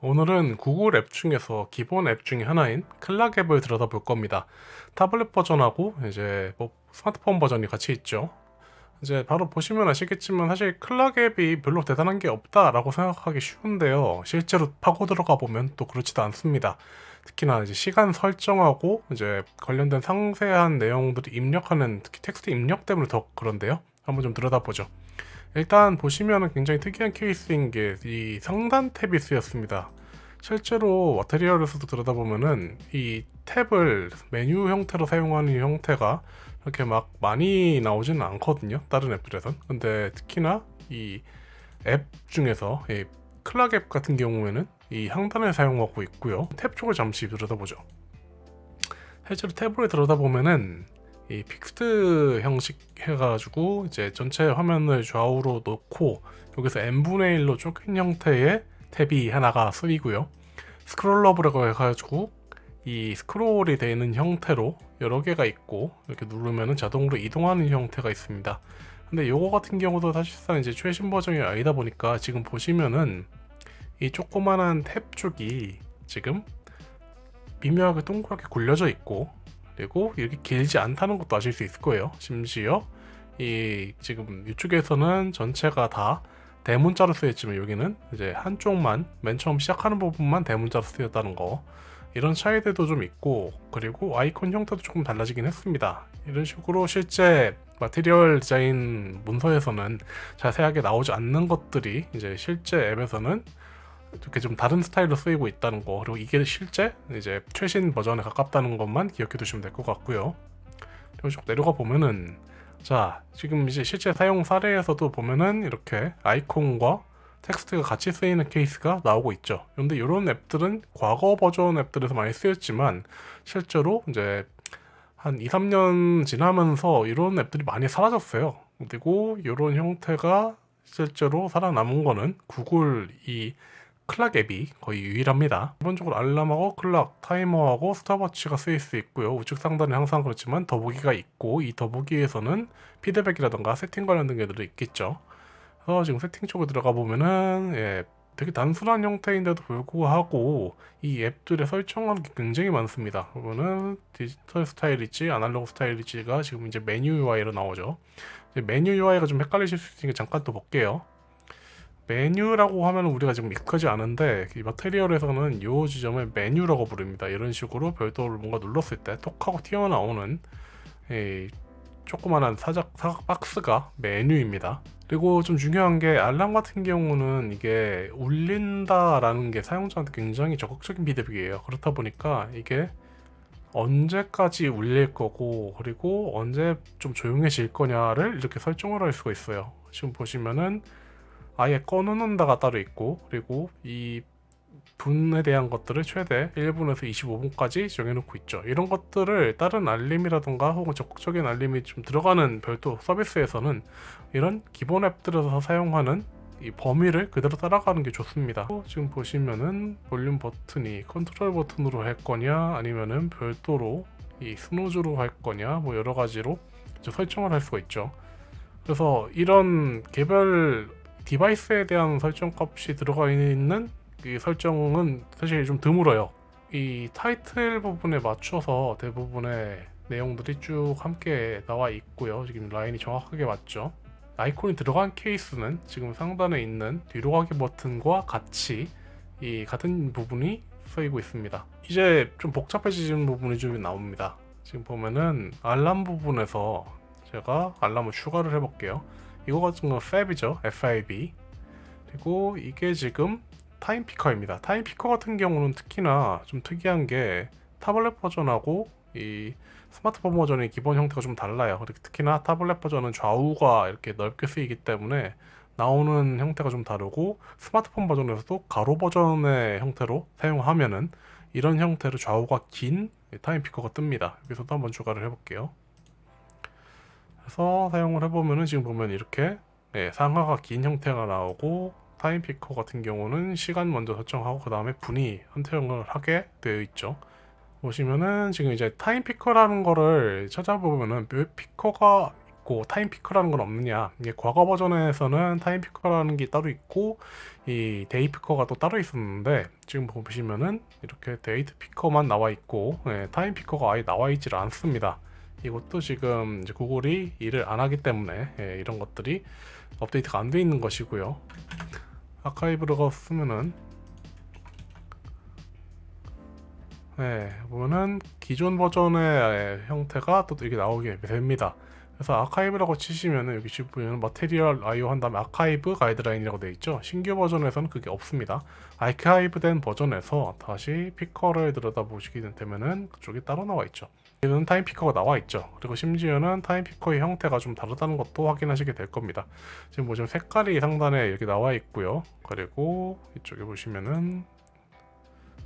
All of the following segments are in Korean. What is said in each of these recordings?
오늘은 구글 앱 중에서 기본 앱 중에 하나인 clock 앱을 들여다볼 겁니다. 타블렛 버전하고 이제 뭐 스마트폰 버전이 같이 있죠. 이제 바로 보시면 아시겠지만 사실 clock 앱이 별로 대단한 게 없다라고 생각하기 쉬운데요. 실제로 파고 들어가 보면 또 그렇지도 않습니다. 특히나 이제 시간 설정하고 이제 관련된 상세한 내용들을 입력하는 특히 텍스트 입력 때문에 더 그런데요. 한번 좀 들여다보죠. 일단 보시면 굉장히 특이한 케이스인 게이 상단 탭이 쓰였습니다. 실제로 마테리얼에서도 들여다보면은 이 탭을 메뉴 형태로 사용하는 형태가 이렇게 막 많이 나오지는 않거든요. 다른 앱들에선. 근데 특히나 이 앱 중에서 이 클락 앱 같은 경우에는 이 상단을 사용하고 있고요. 탭 쪽을 잠시 들여다보죠. 실제로 탭을 들여다보면은 이 fixed 형식 해가지고 이제 전체 화면을 좌우로 놓고 여기서 n분의 1로 쪼갠 형태의 탭이 하나가 쓰이고요. scrollable이라고 해가지고 이 스크롤이 되어 있는 형태로 여러 개가 있고 이렇게 누르면 자동으로 이동하는 형태가 있습니다. 근데 요거 같은 경우도 사실상 이제 최신 버전이 아니다 보니까 지금 보시면은 이 조그만한 탭 쪽이 지금 미묘하게 동그랗게 굴려져 있고 그리고 이렇게 길지 않다는 것도 아실 수 있을 거예요. 심지어 이 지금 이쪽에서는 전체가 다 대문자로 쓰였지만 여기는 이제 한쪽만 맨 처음 시작하는 부분만 대문자로 쓰였다는 거. 이런 차이들도 좀 있고 그리고 아이콘 형태도 조금 달라지긴 했습니다. 이런 식으로 실제 마테리얼 디자인 문서에서는 자세하게 나오지 않는 것들이 이제 실제 앱에서는 이렇게 좀 다른 스타일로 쓰이고 있다는 거 그리고 이게 실제 이제 최신 버전에 가깝다는 것만 기억해 두시면 될 것 같고요. 그리고 쭉 내려가 보면은 자 지금 이제 실제 사용 사례에서도 보면은 이렇게 아이콘과 텍스트가 같이 쓰이는 케이스가 나오고 있죠. 그런데 이런 앱들은 과거 버전 앱들에서 많이 쓰였지만 실제로 이제 한 2, 3년 지나면서 이런 앱들이 많이 사라졌어요. 그리고 이런 형태가 실제로 살아남은 거는 구글 이 clock 앱이 거의 유일합니다. 기본적으로 알람하고 clock, 타이머하고 stopwatch가 쓰일 수 있고요. 우측 상단에 항상 그렇지만 더보기가 있고 이 더보기에서는 피드백이라던가 세팅 관련된 게들도 있겠죠. 그래서 지금 세팅 쪽에 들어가 보면은 예, 되게 단순한 형태인데도 불구하고 이 앱들의 설정하는 게 굉장히 많습니다. 그러면은 디지털 스타일이지 아날로그 스타일이지가 지금 이제 메뉴 UI로 나오죠. 메뉴 UI가 좀 헷갈리실 수 있으니까 잠깐 또 볼게요. 메뉴라고 하면 우리가 지금 익숙하지 않은데 이 마테리얼에서는 이 지점을 메뉴라고 부릅니다. 이런 식으로 별도로 뭔가 눌렀을 때 톡하고 튀어나오는 이 조그만한 사각, 사각 박스가 메뉴입니다. 그리고 좀 중요한 게 알람 같은 경우는 이게 울린다 라는 게 사용자한테 굉장히 적극적인 피드백이에요. 그렇다 보니까 이게 언제까지 울릴 거고 그리고 언제 좀 조용해질 거냐를 이렇게 설정을 할 수가 있어요. 지금 보시면은 아예 꺼놓는다가 따로 있고 그리고 이 분에 대한 것들을 최대 1분에서 25분까지 정해놓고 있죠. 이런 것들을 다른 알림이라던가 혹은 적극적인 알림이 좀 들어가는 별도 서비스에서는 이런 기본 앱들에서 사용하는 이 범위를 그대로 따라가는 게 좋습니다. 지금 보시면은 볼륨 버튼이 컨트롤 버튼으로 할 거냐 아니면은 별도로 이 스노즈로 할 거냐 뭐 여러 가지로 설정을 할 수가 있죠. 그래서 이런 개별 디바이스에 대한 설정 값이 들어가 있는 이 설정은 사실 좀 드물어요. 이 타이틀 부분에 맞춰서 대부분의 내용들이 쭉 함께 나와 있고요. 지금 라인이 정확하게 맞죠? 아이콘이 들어간 케이스는 지금 상단에 있는 뒤로 가기 버튼과 같이 이 같은 부분이 쓰이고 있습니다. 이제 좀 복잡해지는 부분이 좀 나옵니다. 지금 보면은 알람 부분에서 제가 알람을 추가를 해 볼게요 이거 같은 건 FAB이죠. FAB 그리고 이게 지금 time picker입니다. time picker 같은 경우는 특히나 좀 특이한 게 타블렛 버전하고 이 스마트폰 버전의 기본 형태가 좀 달라요. 특히나 타블렛 버전은 좌우가 이렇게 넓게 쓰이기 때문에 나오는 형태가 좀 다르고 스마트폰 버전에서도 가로 버전의 형태로 사용하면은 이런 형태로 좌우가 긴 time picker가 뜹니다. 여기서도 한번 추가를 해볼게요 그래서 사용을 해보면은 지금 보면 이렇게 네, 상하가 긴 형태가 나오고 time picker 같은 경우는 시간 먼저 설정하고 그 다음에 분위 선택을 하게 되어 있죠. 보시면은 지금 이제 time picker라는 거를 찾아보면은 왜 피커가 있고 time picker라는 건 없느냐. 이게 과거 버전에서는 time picker라는 게 따로 있고 이 date picker가 또 따로 있었는데 지금 보시면은 이렇게 date picker만 나와 있고 예, time picker가 아예 나와 있질 않습니다 이것도 지금 이제 구글이 일을 안 하기 때문에 예, 이런 것들이 업데이트가 안 돼 있는 것이고요 아카이브를 쓰면은 네, 보면은 기존 버전의 형태가 또 이렇게 나오게 됩니다. 그래서 아카이브라고 치시면은 여기 보면 material IO 한 다음에 아카이브 가이드라인이라고 되어 있죠. 신규 버전에서는 그게 없습니다. 아카이브 된 버전에서 다시 picker를 들여다보시게 되면은 그쪽이 따로 나와 있죠. 이는 time picker가 나와 있죠. 그리고 심지어는 time picker의 형태가 좀 다르다는 것도 확인하시게 될 겁니다. 지금 보시면 색깔이 상단에 이렇게 나와 있고요. 그리고 이쪽에 보시면은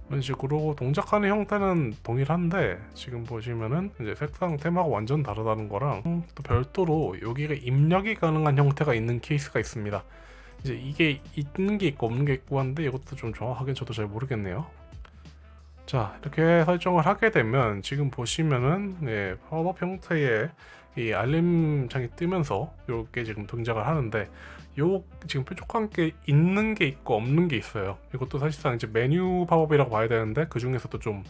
이런 식으로 동작하는 형태는 동일한데 지금 보시면은 이제 색상 테마가 완전 다르다는 거랑 또 별도로 여기가 입력이 가능한 형태가 있는 케이스가 있습니다. 이제 이게 있는 게 있고 없는 게 있고 한데 이것도 좀 정확하게 저도 잘 모르겠네요. 자 이렇게 설정을 하게 되면 지금 보시면은 네, 팝업 형태의 이 알림창이 뜨면서 이렇게 지금 동작을 하는데 요 지금 뾰족한 게 있는 게 있고 없는 게 있어요. 이것도 사실상 이제 메뉴 팝업이라고 봐야 되는데 그 중에서도 좀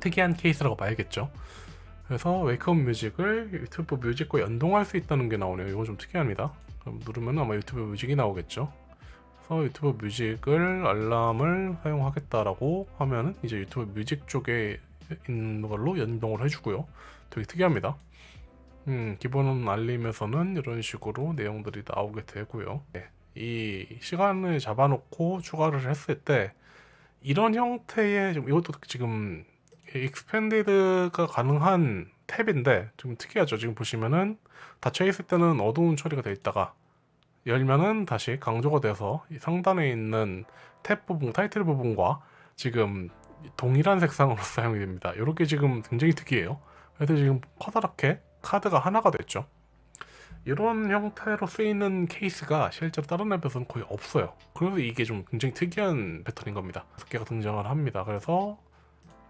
특이한 케이스라고 봐야겠죠. 그래서 wake up music을 유튜브 뮤직과 연동할 수 있다는 게 나오네요. 이거 좀 특이합니다. 누르면 아마 유튜브 뮤직이 나오겠죠. 유튜브 뮤직을 알람을 사용하겠다라고 하면은 이제 유튜브 뮤직 쪽에 있는 걸로 연동을 해주고요. 되게 특이합니다. 음, 기본 알림에서는 이런 식으로 내용들이 나오게 되고요. 네, 이 시간을 잡아놓고 추가를 했을 때 이런 형태의 좀 이것도 지금 expanded가 가능한 탭인데 좀 특이하죠. 지금 보시면은 닫혀 있을 때는 어두운 처리가 되어 있다가 열면은 다시 강조가 돼서 이 상단에 있는 탭 부분, 타이틀 부분과 지금 동일한 색상으로 사용이 됩니다. 이렇게 지금 굉장히 특이해요. 그래서 지금 커다랗게 카드가 하나가 됐죠. 이런 형태로 쓰이는 케이스가 실제로 다른 앱에서는 거의 없어요. 그래서 이게 좀 굉장히 특이한 패턴인 겁니다. 다섯 개가 등장을 합니다. 그래서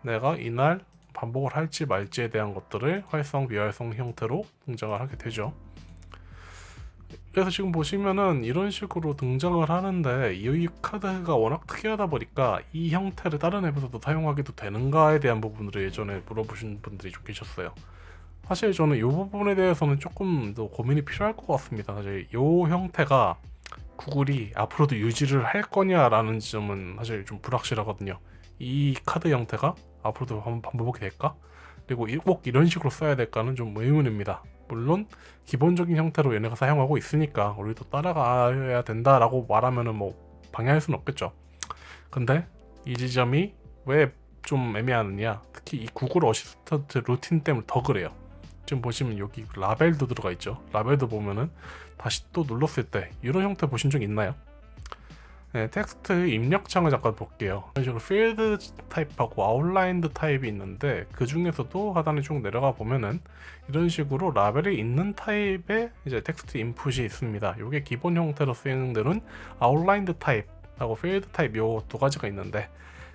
내가 이날 반복을 할지 말지에 대한 것들을 활성, 비활성 형태로 등장을 하게 되죠. 그래서 지금 보시면은 이런 식으로 등장을 하는데 이 카드가 워낙 특이하다 보니까 이 형태를 다른 앱에서도 사용하기도 되는가에 대한 부분을 예전에 물어보신 분들이 좀 계셨어요. 사실 저는 이 부분에 대해서는 조금 더 고민이 필요할 것 같습니다. 사실 이 형태가 구글이 앞으로도 유지를 할 거냐라는 점은 사실 좀 불확실하거든요. 이 카드 형태가 앞으로도 한번 반복이 될까? 그리고 꼭 이런 식으로 써야 될까는 좀 의문입니다. 물론 기본적인 형태로 얘네가 사용하고 있으니까 우리도 따라가야 된다라고 말하면은 뭐 방해할 수는 없겠죠. 근데 이 지점이 왜 좀 애매하느냐 특히 이 구글 어시스턴트 루틴 때문에 더 그래요. 지금 보시면 여기 라벨도 들어가 있죠 라벨도 보면은 다시 또 눌렀을 때 이런 형태 보신 적 있나요? 네, 텍스트 입력창을 잠깐 볼게요. 이런 식으로 filled 타입하고 outlined 타입이 있는데 그 중에서도 하단에 쭉 내려가 보면은 이런 식으로 라벨이 있는 타입의 이제 텍스트 input이 있습니다. 이게 기본 형태로 쓰이는 데는 outlined 타입하고 filled 타입 요 두 가지가 있는데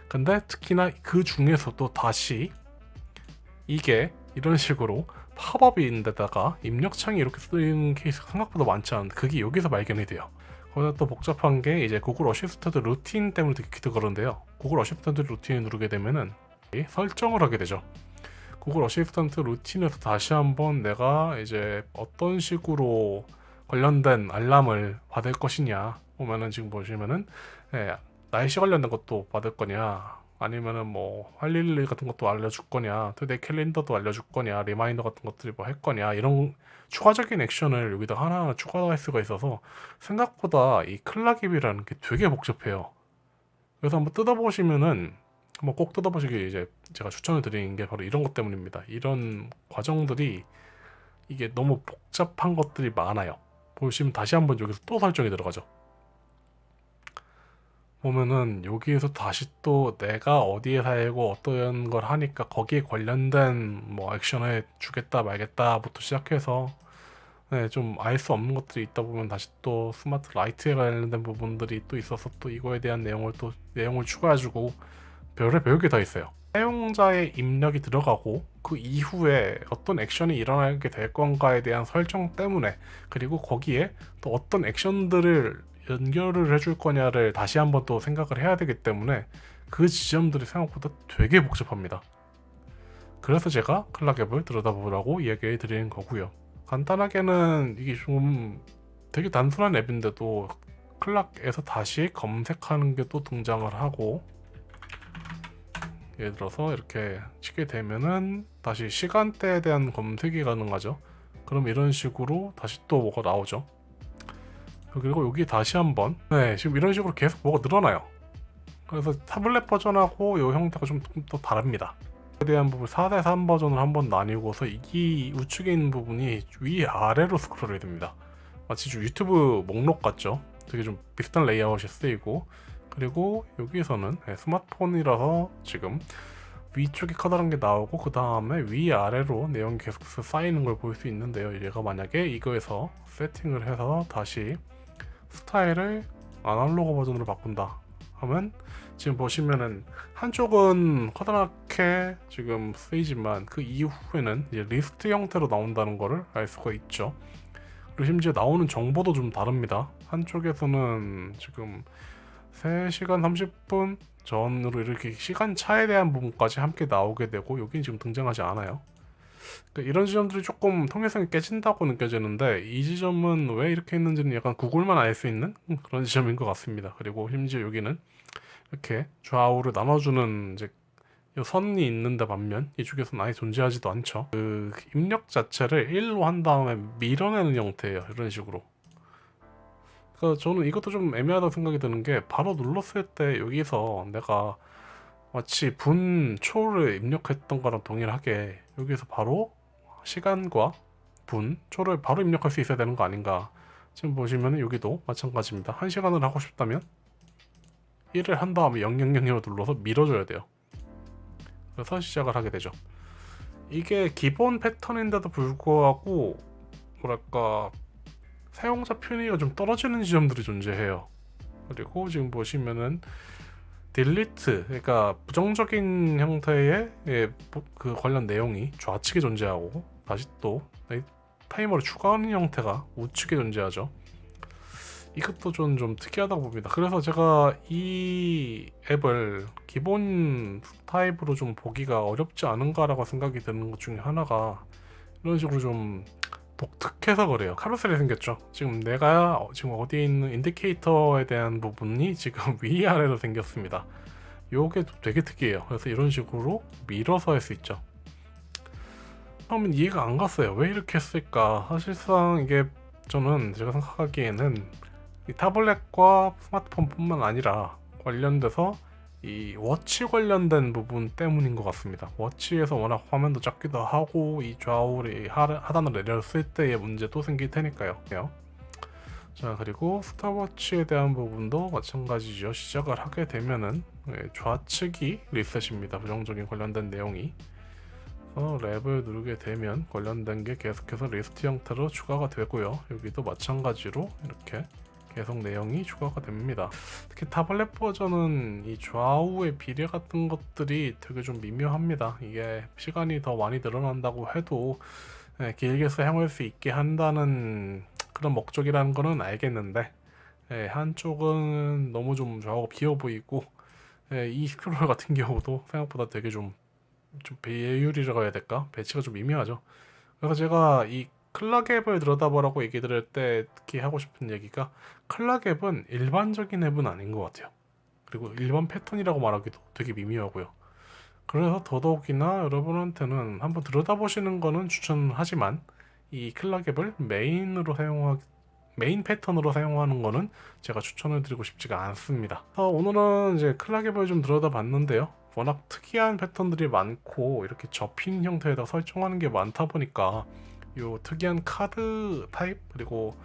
근데 특히나 그 중에서도 다시 이게 이런 식으로 팝업인데다가 입력창이 이렇게 쓰이는 케이스가 생각보다 많지 않은데 그게 여기서 발견이 돼요 거기다 또 복잡한 게 이제 Google Assistant 루틴 때문에 되게 그런데요. Google Assistant 루틴을 누르게 되면은 설정을 하게 되죠. Google Assistant 루틴에서 다시 한번 내가 이제 어떤 식으로 관련된 알람을 받을 것이냐 보면은 지금 보시면은 예, 날씨 관련된 것도 받을 거냐 아니면은 뭐할일 같은 것도 알려줄 거냐 today calendar도 알려줄 거냐 reminder 같은 것들이 뭐 할 거냐 이런 추가적인 액션을 여기다 하나하나 추가할 수가 있어서 생각보다 이 클락입이라는 게 되게 복잡해요. 그래서 한번 뜯어보시면은 한번 꼭 뜯어보시길 이제 제가 추천을 드리는 게 바로 이런 것 때문입니다. 이런 과정들이 이게 너무 복잡한 것들이 많아요. 보시면 다시 한번 여기서 또 설정이 들어가죠 보면은 여기에서 다시 또 내가 어디에 살고 어떤 걸 하니까 거기에 관련된 뭐 액션을 주겠다 말겠다부터 시작해서 네, 좀알 수 없는 것들이 있다 보면 다시 또 스마트 라이트에 관련된 부분들이 또 있어서 또 이거에 대한 내용을 또 내용을 추가해주고 별의 별게 다 있어요. 사용자의 입력이 들어가고 그 이후에 어떤 액션이 일어나게 될 건가에 대한 설정 때문에 그리고 거기에 또 어떤 액션들을 연결을 해줄 거냐를 다시 한번 또 생각을 해야 되기 때문에 그 지점들이 생각보다 되게 복잡합니다. 그래서 제가 클락 앱을 들여다보라고 이야기 드리는 거고요. 간단하게는 이게 좀 되게 단순한 앱인데도 클락에서 다시 검색하는 게 또 등장을 하고 예를 들어서 이렇게 치게 되면은 다시 시간대에 대한 검색이 가능하죠. 그럼 이런 식으로 다시 또 뭐가 나오죠. 그리고 여기 다시 한번 네 지금 이런 식으로 계속 뭐가 늘어나요. 그래서 타블렛 버전하고 이 형태가 좀 더 다릅니다. 에 대한 부분 4대3 버전을 한번 나뉘고서 이 우측에 있는 부분이 위아래로 스크롤이 됩니다. 마치 좀 유튜브 목록 같죠? 되게 좀 비슷한 레이아웃이 쓰이고 그리고 여기에서는 네, 스마트폰이라서 지금 위쪽에 커다란 게 나오고 그 다음에 위아래로 내용이 계속해서 쌓이는 걸 볼 수 있는데요 얘가 만약에 이거에서 세팅을 해서 다시 스타일을 아날로그 버전으로 바꾼다 하면 지금 보시면은 한쪽은 커다랗게 지금 쓰이지만 그 이후에는 이제 리스트 형태로 나온다는 것을 알 수가 있죠 그리고 심지어 나오는 정보도 좀 다릅니다 한쪽에서는 지금 3시간 30분 전으로 이렇게 시간 차에 대한 부분까지 함께 나오게 되고 여기는 지금 등장하지 않아요. 그러니까 이런 지점들이 조금 통일성이 깨진다고 느껴지는데 이 지점은 왜 이렇게 있는지는 약간 구글만 알 수 있는 그런 지점인 것 같습니다. 그리고 심지어 여기는 이렇게 좌우를 나눠주는 이제 선이 있는데 반면 이쪽에서는 아예 존재하지도 않죠. 그 입력 자체를 1로 한 다음에 밀어내는 형태예요. 이런 식으로. 그 저는 이것도 좀 애매하다고 생각이 드는 게 바로 눌렀을 때 여기서 내가 마치 분 초를 입력했던 거랑 동일하게 여기서 바로 시간과 분 초를 바로 입력할 수 있어야 되는 거 아닌가. 지금 보시면 여기도 마찬가지입니다. 1시간을 하고 싶다면 1을 한 다음에 000으로 눌러서 밀어줘야 돼요. 그래서 시작을 하게 되죠. 이게 기본 패턴인데도 불구하고 뭐랄까 사용자 편의가 좀 떨어지는 지점들이 존재해요. 그리고 지금 보시면은 딜리트 그러니까 부정적인 형태의 예, 그 관련 내용이 좌측에 존재하고 다시 또 타이머를 추가하는 형태가 우측에 존재하죠. 이것도 좀, 좀 특이하다고 봅니다. 그래서 제가 이 앱을 기본 타입으로 좀 보기가 어렵지 않은가 라고 생각이 드는 것 중에 하나가 이런 식으로 좀 독특해서 그래요. 카루셀이 생겼죠. 지금 내가 지금 어디에 있는 인디케이터에 대한 부분이 지금 위아래로 생겼습니다. 요게 되게 특이해요. 그래서 이런 식으로 밀어서 할 수 있죠. 처음엔 이해가 안 갔어요. 왜 이렇게 했을까? 사실상 이게 저는 제가 생각하기에는 타블렛과 스마트폰 뿐만 아니라 관련돼서 이 워치 관련된 부분 때문인 것 같습니다. 워치에서 워낙 화면도 작기도 하고 이 좌우를 하단을 내렸을 때의 문제도 생길 테니까요. 자 그리고 스타워치에 대한 부분도 마찬가지죠. 시작을 하게 되면은 예, 좌측이 리셋입니다. 부정적인 관련된 내용이. lap을 누르게 되면 관련된 게 계속해서 리스트 형태로 추가가 되고요. 여기도 마찬가지로 이렇게 계속 내용이 추가가 됩니다. 특히 타블렛 버전은 이 좌우의 비례 같은 것들이 되게 좀 미묘합니다. 이게 시간이 더 많이 늘어난다고 해도 예, 길게 사용할 수 있게 한다는 그런 목적이라는 거는 알겠는데 예, 한쪽은 너무 좀 좌우가 비어 보이고 예, 이 스크롤 같은 경우도 생각보다 되게 좀, 좀 배율이라고 해야 될까? 배치가 좀 미묘하죠. 그래서 제가 이 clock 앱을 들여다보라고 얘기 들을 때 특히 하고 싶은 얘기가 clock 앱은 일반적인 앱은 아닌 것 같아요. 그리고 일반 패턴이라고 말하기도 되게 미묘하고요. 그래서 더더욱이나 여러분한테는 한번 들여다보시는 거는 추천하지만 이 clock 앱을 메인으로 사용하 메인 패턴으로 사용하는 거는 제가 추천을 드리고 싶지가 않습니다. 오늘은 이제 clock 앱을 좀 들여다봤는데요. 워낙 특이한 패턴들이 많고 이렇게 접힌 형태에다 설정하는 게 많다 보니까 요 특이한 카드 타입 그리고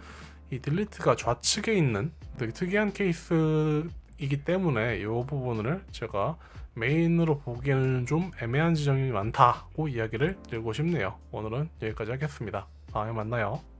이 delete가 좌측에 있는 되게 특이한 케이스이기 때문에 이 부분을 제가 메인으로 보기에는 좀 애매한 지점이 많다고 이야기를 드리고 싶네요. 오늘은 여기까지 하겠습니다. 다음에 만나요.